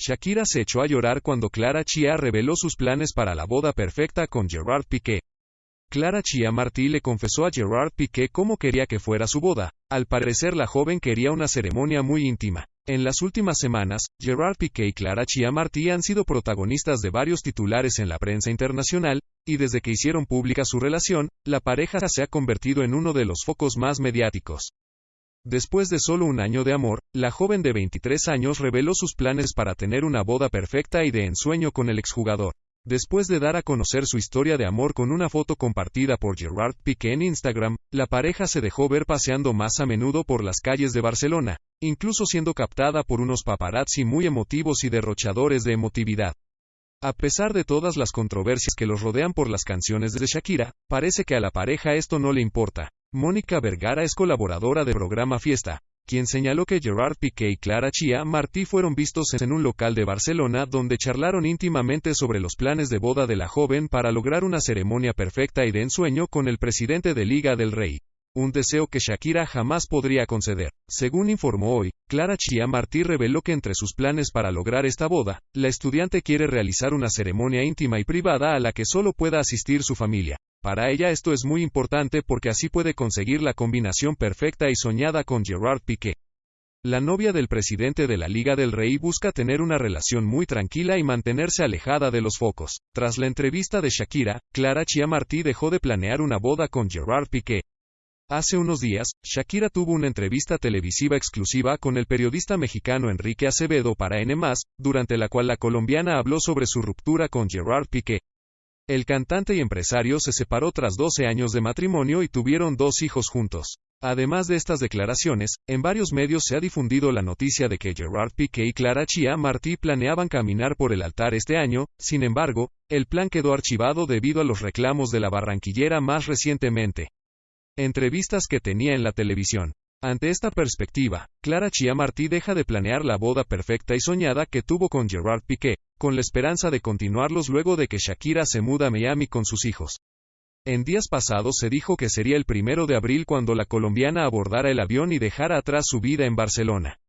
Shakira se echó a llorar cuando Clara Chia reveló sus planes para la boda perfecta con Gerard Piqué. Clara Chia Martí le confesó a Gerard Piqué cómo quería que fuera su boda. Al parecer la joven quería una ceremonia muy íntima. En las últimas semanas, Gerard Piqué y Clara Chia Martí han sido protagonistas de varios titulares en la prensa internacional, y desde que hicieron pública su relación, la pareja se ha convertido en uno de los focos más mediáticos. Después de solo un año de amor, la joven de 23 años reveló sus planes para tener una boda perfecta y de ensueño con el exjugador. Después de dar a conocer su historia de amor con una foto compartida por Gerard Piqué en Instagram, la pareja se dejó ver paseando más a menudo por las calles de Barcelona, incluso siendo captada por unos paparazzi muy emotivos y derrochadores de emotividad. A pesar de todas las controversias que los rodean por las canciones de Shakira, parece que a la pareja esto no le importa. Mónica Vergara es colaboradora de programa Fiesta, quien señaló que Gerard Piqué y Clara Chia Martí fueron vistos en un local de Barcelona donde charlaron íntimamente sobre los planes de boda de la joven para lograr una ceremonia perfecta y de ensueño con el presidente de Liga del Rey. Un deseo que Shakira jamás podría conceder. Según informó hoy, Clara Chia Martí reveló que entre sus planes para lograr esta boda, la estudiante quiere realizar una ceremonia íntima y privada a la que solo pueda asistir su familia. Para ella esto es muy importante porque así puede conseguir la combinación perfecta y soñada con Gerard Piqué. La novia del presidente de la Liga del Rey busca tener una relación muy tranquila y mantenerse alejada de los focos. Tras la entrevista de Shakira, Clara Chia Martí dejó de planear una boda con Gerard Piqué. Hace unos días, Shakira tuvo una entrevista televisiva exclusiva con el periodista mexicano Enrique Acevedo para N+, durante la cual la colombiana habló sobre su ruptura con Gerard Piqué. El cantante y empresario se separó tras 12 años de matrimonio y tuvieron dos hijos juntos. Además de estas declaraciones, en varios medios se ha difundido la noticia de que Gerard Piqué y Clara Chia Martí planeaban caminar por el altar este año, sin embargo, el plan quedó archivado debido a los reclamos de la barranquillera más recientemente entrevistas que tenía en la televisión. Ante esta perspectiva, Clara Chia Martí deja de planear la boda perfecta y soñada que tuvo con Gerard Piqué, con la esperanza de continuarlos luego de que Shakira se muda a Miami con sus hijos. En días pasados se dijo que sería el primero de abril cuando la colombiana abordara el avión y dejara atrás su vida en Barcelona.